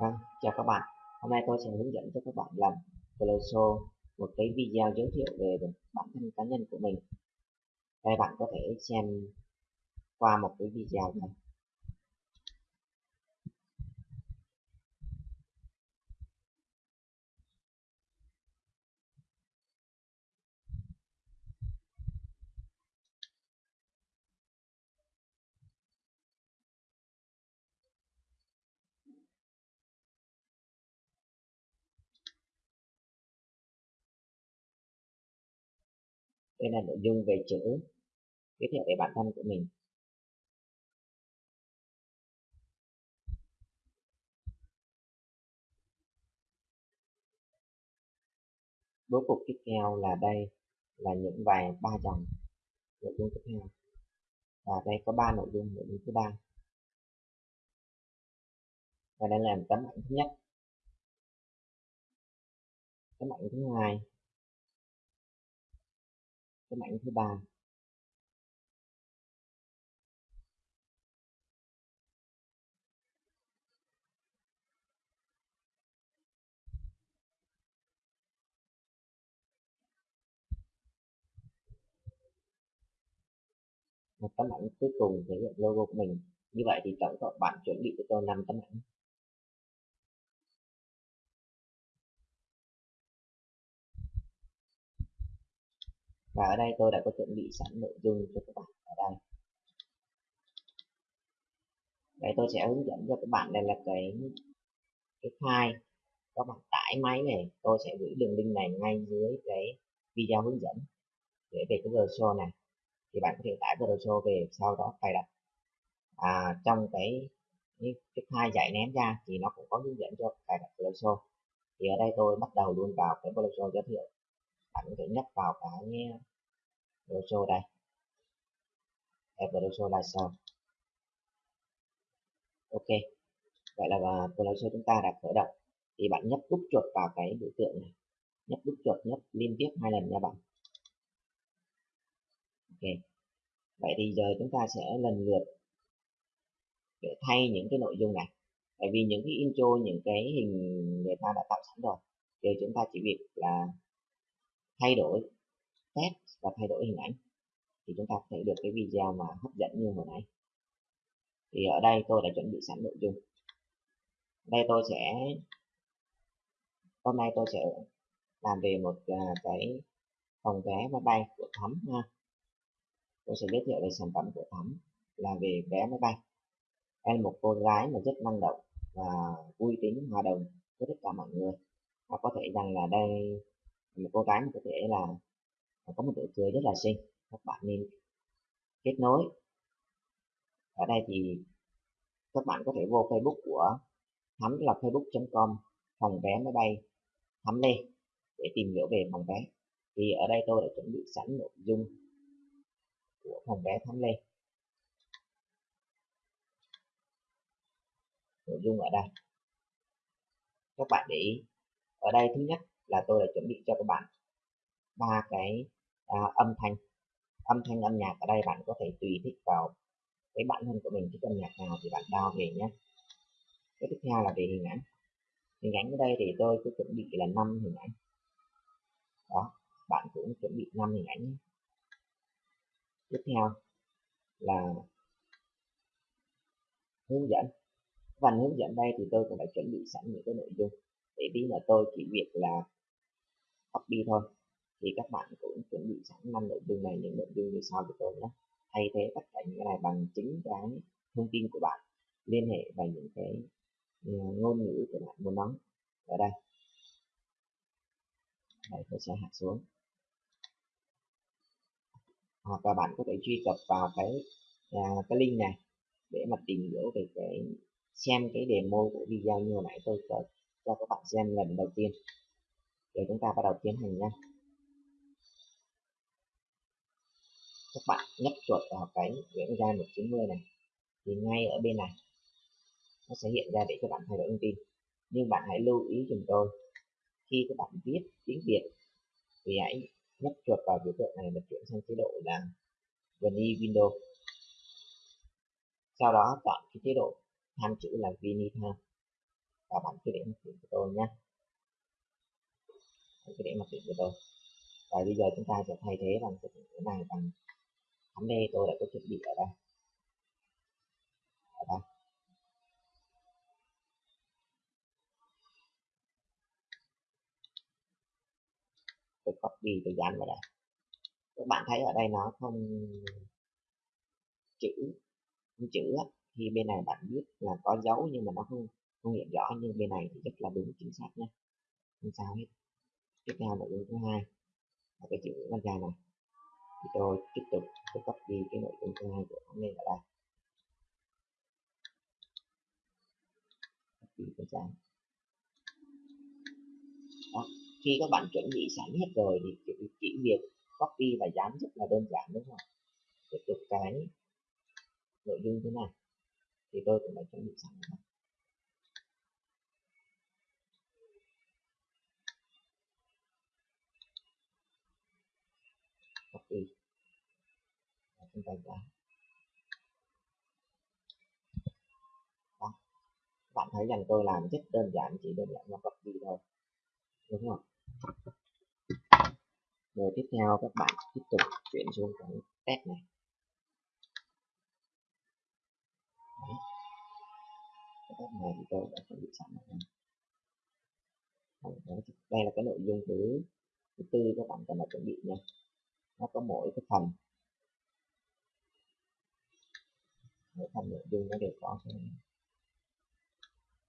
Vâng, chào các bạn. Hôm nay tôi sẽ hướng dẫn cho các bạn làm Colosso một cái video giới thiệu về bản thân cá nhân của mình. Đây bạn có thể xem qua một cái video này. Đây là nội dung về chữ giới thiệu về bản thân của mình. Bố cục tiếp theo là đây, là những vài ba dòng nội dung tiếp theo. Và đây có ba nội dung nội dung thứ ba. Và đây là tấm ảnh thứ nhất. Tấm ảnh thứ hai cái mạng thứ ba. Một tấm ảnh cuối cùng thể hiện logo của mình. Như vậy thì tổng cộng bạn chuẩn bị cho tôi năm tấm ảnh. Và ở đây tôi đã có chuẩn bị sẵn nội dung cho các bạn ở đây. Đây tôi sẽ hướng dẫn cho các bạn đây là cái cái file. Các bạn tải máy này tôi sẽ gửi đường link này ngay dưới cái video hướng dẫn để về cái browser này. Thì bạn có thể tải browser về sau đó cài đặt. À, trong cái cái, file dạy ném ra thì nó cũng có hướng dẫn cho cài đặt browser thì ở đây tôi bắt đầu luôn vào cái browser giới thiệu bạn có thể nhấp vào cái ờ, browser đây. App browser là sao ok. Vậy là à, browser chúng ta đã khởi động. Thì bạn nhấp đúc chuột vào cái biểu tượng này. Nhấp đúc chuột nhấp liên tiếp hai lần nha bạn. Ok. Vậy thì giờ chúng ta sẽ lần lượt để thay những cái nội dung này. Tại vì những cái intro, những cái hình người ta đã tạo sẵn rồi, thì chúng ta chỉ việc là thay đổi test và thay đổi hình ảnh, thì chúng ta có thể được cái video mà hấp dẫn như hồi nãy. Thì ở đây tôi đã chuẩn bị sẵn nội dung. Đây tôi sẽ, hôm nay tôi sẽ làm về một à, cái phòng vé máy bay của thắm ha. Tôi sẽ giới thiệu về sản phẩm của thắm là về vé máy bay. Đây là một cô gái mà rất năng động và vui tính, hòa đồng với tất cả mọi người. Và có thể rằng là đây một cô gái có thể là có một nụ cười rất là xinh, các bạn nên kết nối. Ở đây thì các bạn có thể vô Facebook của thắm là facebook.com phòng vé máy bay thắm lê, để tìm hiểu về phòng vé. Thì ở đây tôi đã chuẩn bị sẵn nội dung của phòng vé thắm lê. Nội dung ở đây. Các bạn để ý. Ở đây thứ nhất là tôi đã chuẩn bị cho các bạn ba cái à, âm thanh. Âm thanh âm nhạc ở đây bạn có thể tùy thích vào cái bản thân của mình thích âm nhạc nào thì bạn đào về nhé. Cái tiếp theo là về hình ảnh. Hình ảnh ở đây thì tôi cứ chuẩn bị là năm hình ảnh. Đó bạn cũng chuẩn bị năm hình ảnh tiếp theo là hướng dẫn. Phần hướng dẫn đây thì tôi cũng đã chuẩn bị sẵn những cái nội dung. Để tí là tôi chỉ việc là copy thôi. Thì các bạn cũng chuẩn bị sẵn năm nội dung này những nội dung như sau của tôi nhé. Thay thế tất cả những cái này bằng chính cái thông tin của bạn. Liên hệ và những cái ừ, ngôn ngữ của bạn muốn nói. Ở đây. Đây tôi sẽ hạ xuống. Hoặc là bạn có thể truy cập vào cái à, cái link này để mà tìm hiểu về cái xem cái demo của video như hồi nãy tôi cho, cho các bạn xem lần đầu tiên để chúng ta bắt đầu tiến hành nha. Các bạn nhấp chuột vào cái Nguyễn ra 190 này. Thì ngay ở bên này, nó sẽ hiện ra để các bạn thay đổi thông tin. Nhưng bạn hãy lưu ý dùm tôi, khi các bạn viết tiếng Việt, thì hãy nhấp chuột vào biểu tượng này và chuyển sang chế độ là Vini Windows sau đó chọn cái chế độ tham chữ là Vinita và bạn cứ để mặc định của tôi nhé cái cứ để mặc định của tôi. Và bây giờ chúng ta sẽ thay thế bằng cái này bằng thắm D tôi đã có chuẩn bị ở đây. Ở đây. Tôi copy, tôi dán vào đây. Các bạn thấy ở đây nó không chữ không chữ thì bên này bạn biết là có dấu nhưng mà nó không không hiện rõ. Nhưng bên này thì rất là đúng, chính xác nhé không sao hết tiếp theo nội dung thứ hai, là cái chữ văn dài này. Thì tôi tiếp tục tôi copy cái nội dung thứ hai của nó lên ở đây. Copy cái đó. khi các bạn chuẩn bị sẵn hết rồi thì chỉ việc copy và dán rất là đơn giản, đúng không tiếp tục cái nội dung thế này. Thì tôi cũng đã chuẩn bị sẵn rồi. Copy và chúng ta dán đó. Bạn thấy rằng tôi làm rất đơn giản, chỉ đơn giản là copy thôi. Đúng không? Rồi tiếp theo các bạn tiếp tục chuyển xuống cái test này. Đấy. cái test này thì tôi đã chuẩn bị sẵn rồi. Đây là cái nội dung thứ thứ tư các bạn cần phải chuẩn bị nha nó có mỗi cái phần. Mỗi phần nội dung nó đều có cái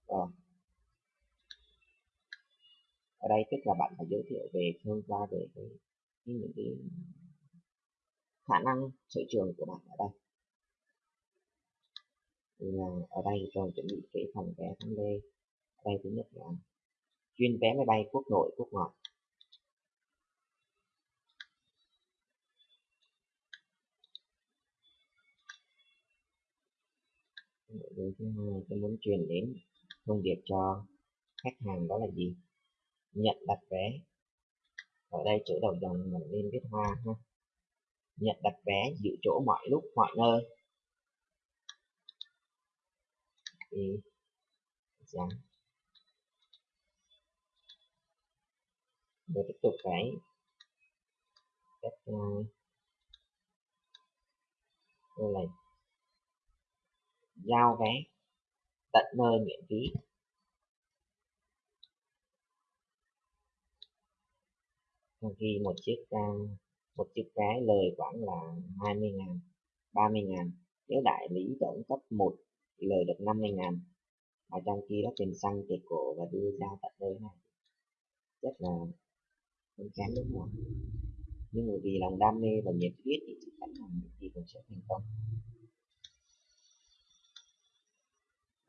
rồi. Ở đây tức là bạn phải giới thiệu về thông qua về cái, cái những cái khả năng sở trường của bạn ở đây. Là ở đây tôi chuẩn bị cái phần vé tháng lê ở đây thứ nhất là chuyên vé máy bay quốc nội quốc ngoại. Nội dung thứ hai tôi muốn truyền đến thông điệp cho khách hàng đó là gì? Nhận đặt vé. Ở đây chữ đầu dòng mình nên viết hoa ha. Nhận đặt vé giữ chỗ mọi lúc mọi nơi. Thì dạ. dán rồi tiếp tục cái cách uh, tôi là giao vé tận nơi miễn phí. Khi một chiếc à, một chiếc vé lời khoảng là 20 ngàn 30 ngàn, nếu đại lý tổng cấp 1 thì lời được 50 ngàn, mà trong khi đó tiền xăng, tiền cổ và đưa ra tận nơi này rất là không kém đúng không nhưng bởi vì lòng đam mê và nhiệt huyết thì chắc chắn là những gì cũng sẽ thành công.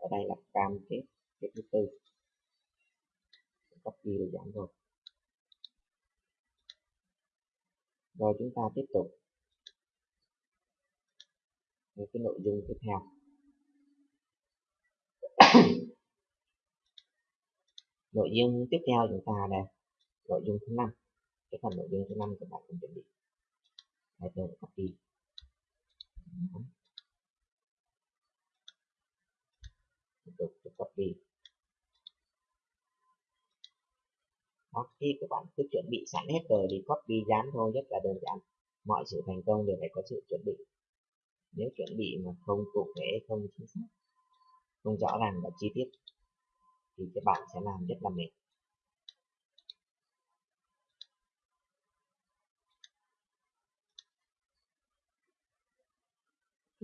Ở đây là cam kết cái thứ tư. Copy được giảm rồi rồi chúng ta tiếp tục. Với cái nội dung tiếp theo. Nội dung tiếp theo chúng ta đây. Nội dung thứ năm. Cái phần nội dung thứ năm của bạn cần chuẩn bị. Đây tôi copy. Tiếp đi. copy khi các bạn cứ chuẩn bị sẵn hết rồi thì copy dán thôi, rất là đơn giản. Mọi sự thành công đều phải có sự chuẩn bị. Nếu chuẩn bị mà không cụ thể, không chính xác, không rõ ràng và chi tiết thì các bạn sẽ làm rất là mệt.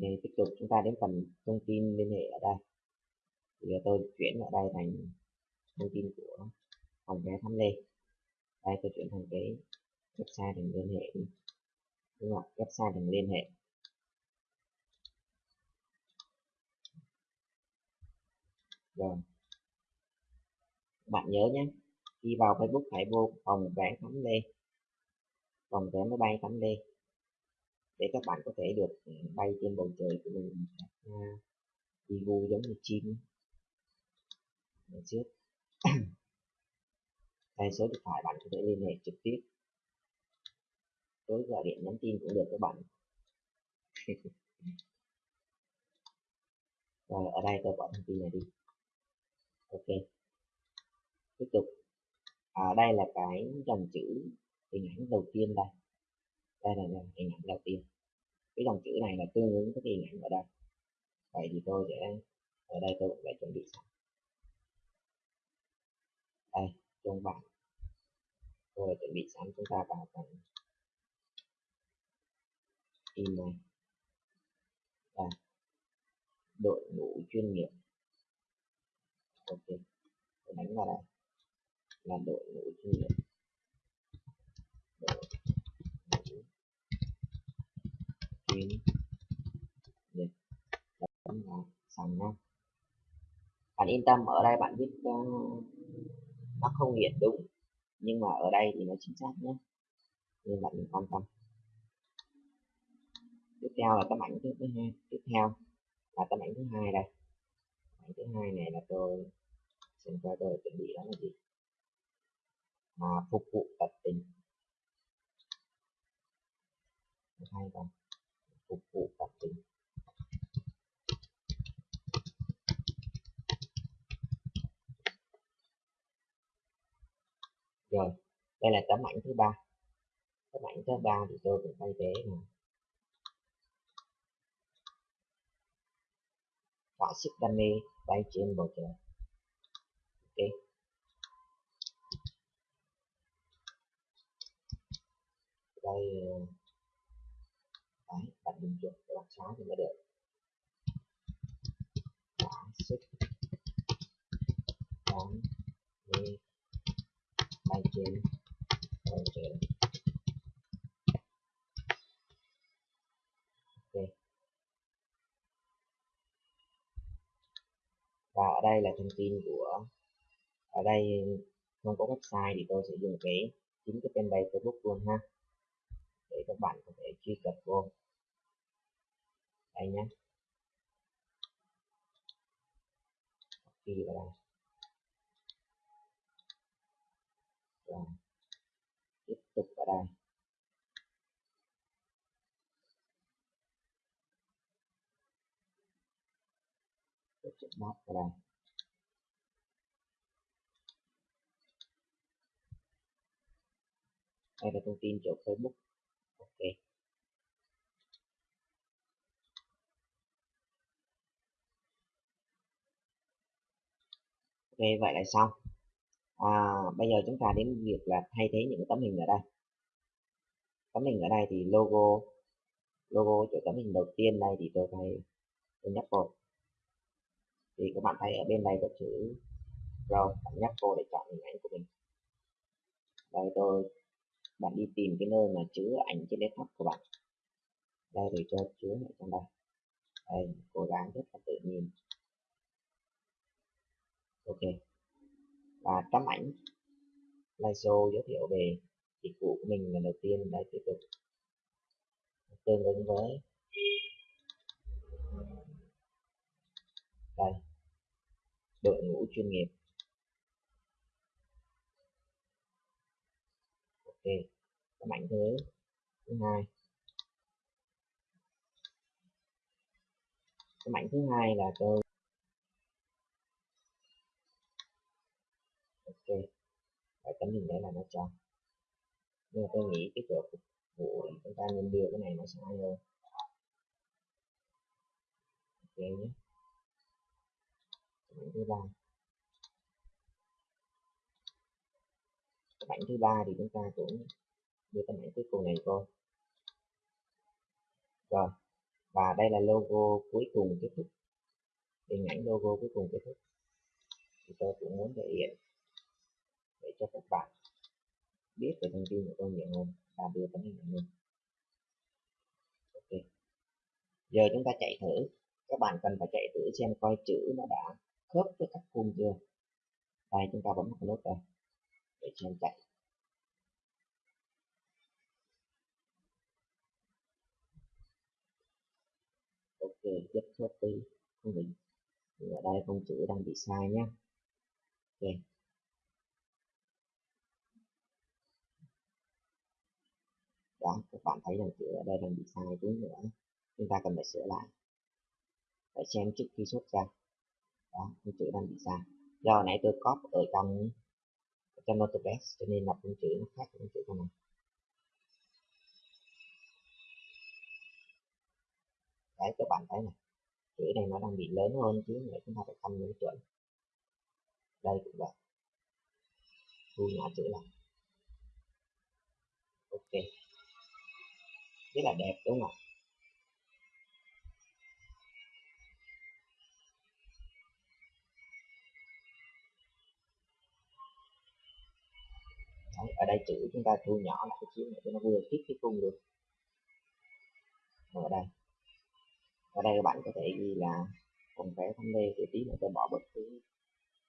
Thì tiếp tục chúng ta đến phần thông tin liên hệ ở đây thì tôi chuyển ở đây thành thông tin của phòng vé thăm lê đây, tôi chuyển thành cái website thành liên hệ đi. Đúng không website thành liên hệ. Rồi. Bạn nhớ nhé, khi vào Facebook hãy vô phòng vé thăm lê phòng vé máy bay thăm lê để các bạn có thể được ừ, bay trên bầu trời của mình. À, đi gu giống như chim để trước. Đây số điện thoại bạn có thể liên hệ trực tiếp. Tối gọi điện nhắn tin cũng được các bạn. Rồi ở đây tôi bỏ thông tin này đi. Ok. Tiếp tục. À, đây là cái dòng chữ hình ảnh đầu tiên đây. Đây là hình ảnh đầu tiên. Cái dòng chữ này là tương ứng với cái hình ảnh ở đây. Vậy thì tôi sẽ ở đây tôi cũng phải chuẩn bị sẵn đây trong bảng tôi đã chuẩn bị sẵn chúng ta vào phần in này đây đội ngũ chuyên nghiệp. Ok tôi đánh vào đây. Là đội ngũ chuyên nghiệp. Đội ngũ chuyên nghiệp. Đánh vào xong nha bạn yên tâm ở đây bạn viết uh, nó không hiện đúng. Nhưng mà ở đây thì nó chính xác nhé. Nên bạn quan tâm. Tiếp theo là tấm ảnh thứ hai. Tiếp theo là tấm ảnh thứ hai đây. Ảnh thứ hai này là tôi xem qua tôi chuẩn bị đó là gì? Mà phục vụ tận tình. Hai không? Phục vụ tận tình. Rồi, đây là tấm ảnh thứ ba. Tấm ảnh thứ ba thì tôi cũng thay thế là họa sức đam mê bay trên bầu trời. Ok. Đây ờ, đấy, bạn dùng chuột để bạn xóa thì mới được. Họa sức đam mê bay trên bầu ok. Và ở đây là thông tin của, ở đây không có website thì tôi sẽ dùng cái chính cái fanpage Facebook luôn ha. Để các bạn có thể truy cập vô. Đây nhé copy vào đây rồi tiếp tục ở đây. Tổ chức map ở đây. Đây là thông tin chỗ Facebook. Ok. Ok, vậy là xong à, bây giờ chúng ta đến việc là thay thế những tấm hình ở đây. Tấm hình ở đây thì logo logo chỗ tấm hình đầu tiên đây thì tôi thay tôi nhấp vào thì các bạn thấy ở bên đây có chữ rồi bạn nhấp vô để chọn hình ảnh của mình. Đây tôi bạn đi tìm cái nơi mà chứa ảnh trên desktop của bạn. Đây để cho chứa ở trong đây. Đây cố gắng rất là tự nhiên. Ok và tấm ảnh. Slideshow giới thiệu về dịch vụ của mình là đầu tiên đây tiếp tục. Tương ứng với đây, đội ngũ chuyên nghiệp. Ok, tấm ảnh thứ thứ hai. Tấm ảnh thứ hai là tôi ok phải tấm hình đấy là nó tròn nhưng mà tôi nghĩ cái cửa phục vụ chúng ta nên đưa cái này nó sai hơn. Ok nhé. Bảng thứ ba. Tấm thứ ba thì chúng ta cũng đưa cái bảng cuối cùng này vô. Rồi, và đây là logo cuối cùng kết thúc. Hình ảnh logo cuối cùng kết thúc. Thì tôi cũng muốn thể hiện cho các bạn biết về thông tin của tôi nhiều hơn và đưa tấm hình hơn ok. Giờ chúng ta chạy thử. Các bạn cần phải chạy thử xem coi chữ nó đã khớp với các khung chưa. Đây, chúng ta bấm một nút đây để xem chạy. Ok rất copy không bị ở đây không chữ đang bị sai nhé ok. Đó, các bạn thấy rằng chữ ở đây đang bị sai tiếng nữa, chúng ta cần phải sửa lại. Phải xem trước khi xuất ra. Đó, cái chữ đang bị sai. Do nãy tôi copy ở trong trong Notebest cho nên là phông chữ nó khác với chữ con này đấy, các bạn thấy này, chữ này nó đang bị lớn hơn chứ nữa chúng ta phải tăng những chuẩn. Đây cũng vậy. Thu nhỏ chữ lại. Ok rất là đẹp đúng không ạ? Đấy, ở đây chữ chúng ta thu nhỏ lại một xíu để cho nó vừa khít cái cung được. Ở đây. Ở đây các bạn có thể ghi là còn vẽ thăm lê thì tí nữa tôi bỏ bớt cái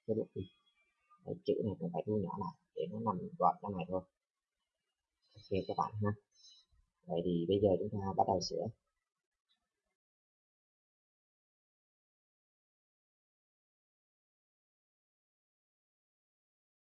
cái bút đi. Đấy, chữ này cũng phải thu nhỏ lại để nó nằm gọn trong này thôi. Ok các bạn ha vậy thì bây giờ chúng ta bắt đầu sửa.